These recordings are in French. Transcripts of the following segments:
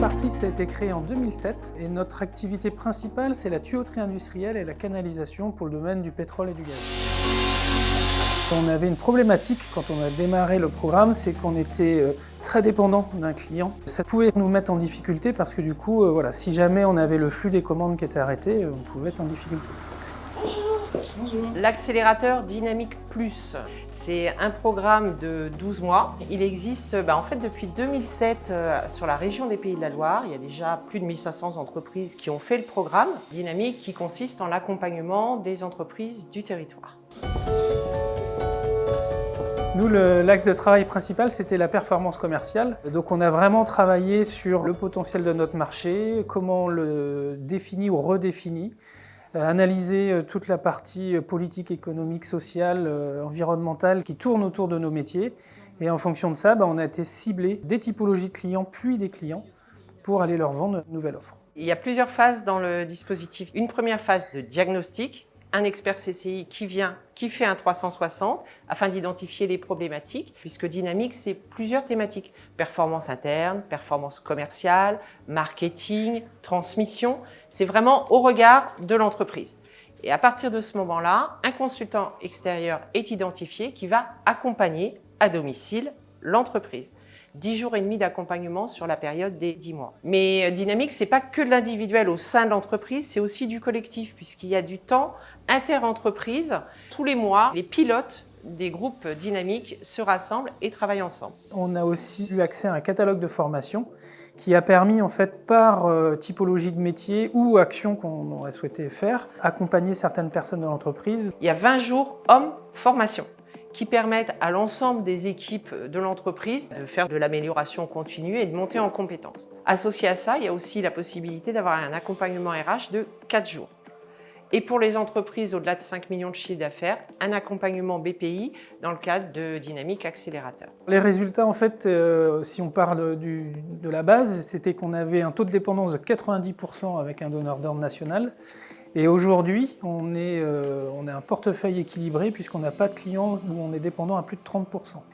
Partis a été créé en 2007 et notre activité principale c'est la tuyauterie industrielle et la canalisation pour le domaine du pétrole et du gaz. On avait une problématique quand on a démarré le programme, c'est qu'on était euh, très dépendant d'un client. Ça pouvait nous mettre en difficulté parce que du coup, euh, voilà, si jamais on avait le flux des commandes qui était arrêté, euh, on pouvait être en difficulté. L'accélérateur Dynamique Plus, c'est un programme de 12 mois. Il existe bah, en fait depuis 2007 euh, sur la région des Pays de la Loire. Il y a déjà plus de 1500 entreprises qui ont fait le programme Dynamique qui consiste en l'accompagnement des entreprises du territoire. Nous, l'axe de travail principal, c'était la performance commerciale. Donc on a vraiment travaillé sur le potentiel de notre marché, comment on le définit ou redéfinit, analyser euh, toute la partie euh, politique, économique, sociale, environnementale qui tourne autour de nos métiers. Et en fonction de ça, bah, on a été ciblé des typologies de clients puis des clients pour aller leur vendre une nouvelle offre. Il y a plusieurs phases dans le dispositif. Une première phase de diagnostic, un expert CCI qui vient, qui fait un 360 afin d'identifier les problématiques, puisque Dynamique, c'est plusieurs thématiques. Performance interne, performance commerciale, marketing, transmission. C'est vraiment au regard de l'entreprise. Et à partir de ce moment-là, un consultant extérieur est identifié qui va accompagner à domicile l'entreprise. 10 jours et demi d'accompagnement sur la période des 10 mois. Mais euh, Dynamique, c'est pas que de l'individuel au sein de l'entreprise, c'est aussi du collectif, puisqu'il y a du temps inter-entreprise. Tous les mois, les pilotes des groupes dynamiques se rassemblent et travaillent ensemble. On a aussi eu accès à un catalogue de formation qui a permis, en fait, par euh, typologie de métier ou action qu'on aurait souhaité faire, accompagner certaines personnes de l'entreprise. Il y a 20 jours hommes formation qui permettent à l'ensemble des équipes de l'entreprise de faire de l'amélioration continue et de monter en compétences. Associé à ça, il y a aussi la possibilité d'avoir un accompagnement RH de 4 jours. Et pour les entreprises au-delà de 5 millions de chiffres d'affaires, un accompagnement BPI dans le cadre de Dynamique Accélérateur. Les résultats, en fait, euh, si on parle de la base, c'était qu'on avait un taux de dépendance de 90% avec un donneur d'ordre national et aujourd'hui, on, est, euh, a un portefeuille équilibré puisqu'on n'a pas de clients où on est dépendant à plus de 30%.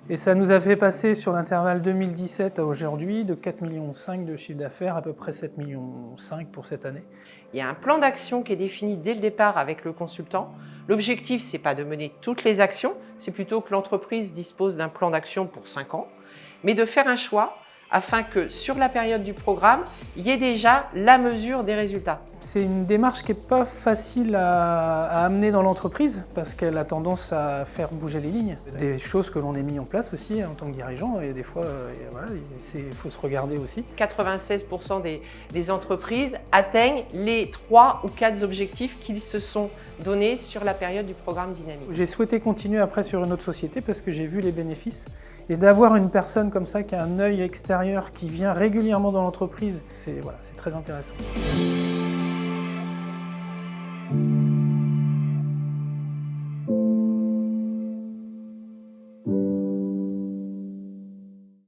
Et ça nous a fait passer sur l'intervalle 2017 à aujourd'hui de 4,5 millions de chiffre d'affaires à peu près 7,5 millions pour cette année. Il y a un plan d'action qui est défini dès le départ avec le consultant. L'objectif, ce n'est pas de mener toutes les actions, c'est plutôt que l'entreprise dispose d'un plan d'action pour 5 ans, mais de faire un choix afin que sur la période du programme, il y ait déjà la mesure des résultats. C'est une démarche qui n'est pas facile à, amener dans l'entreprise parce qu'elle a tendance à faire bouger les lignes. Des choses que l'on a mis en place aussi en tant que dirigeant et des fois, euh, il faut se regarder aussi. 96% des, des entreprises atteignent les 3 ou 4 objectifs qu'ils se sont donnés sur la période du programme dynamique. J'ai souhaité continuer après sur une autre société parce que j'ai vu les bénéfices et d'avoir une personne comme ça qui a un œil extérieur, qui vient régulièrement dans l'entreprise, c'est voilà, très intéressant.